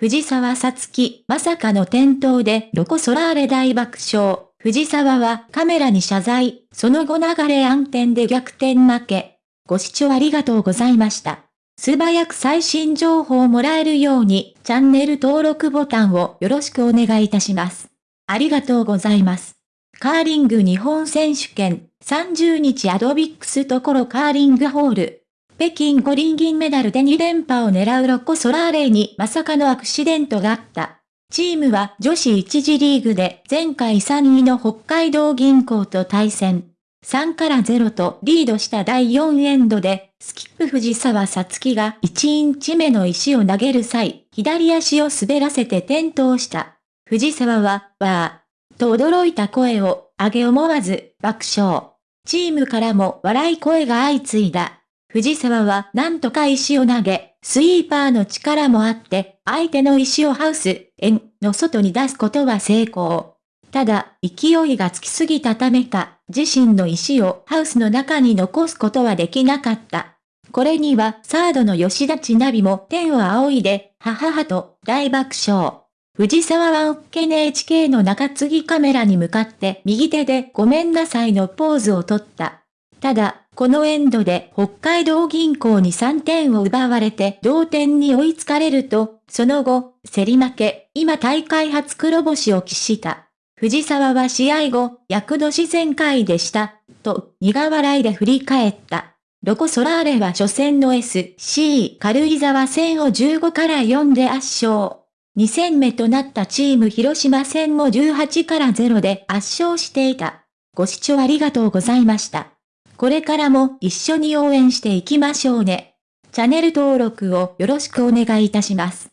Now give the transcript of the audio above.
藤沢さつき、まさかの転倒でロコソラーレ大爆笑。藤沢はカメラに謝罪、その後流れ暗転で逆転負け。ご視聴ありがとうございました。素早く最新情報をもらえるように、チャンネル登録ボタンをよろしくお願いいたします。ありがとうございます。カーリング日本選手権、30日アドビックスところカーリングホール。北京五輪銀メダルで2連覇を狙うロコ・ソラーレにまさかのアクシデントがあった。チームは女子1次リーグで前回3位の北海道銀行と対戦。3から0とリードした第4エンドで、スキップ藤沢さつきが1インチ目の石を投げる際、左足を滑らせて転倒した。藤沢は、わー、と驚いた声を上げ思わず爆笑。チームからも笑い声が相次いだ。藤沢はなんとか石を投げ、スイーパーの力もあって、相手の石をハウス、円の外に出すことは成功。ただ、勢いがつきすぎたためか、自身の石をハウスの中に残すことはできなかった。これにはサードの吉田千奈美も天を仰いで、はははと大爆笑。藤沢はおっけ NHK の中継ぎカメラに向かって右手でごめんなさいのポーズをとった。ただ、このエンドで北海道銀行に3点を奪われて同点に追いつかれると、その後、競り負け、今大会初黒星を喫した。藤沢は試合後、躍年全開でした、と苦笑いで振り返った。ロコ・ソラーレは初戦の SC 軽井沢戦を15から4で圧勝。2戦目となったチーム広島戦も18から0で圧勝していた。ご視聴ありがとうございました。これからも一緒に応援していきましょうね。チャンネル登録をよろしくお願いいたします。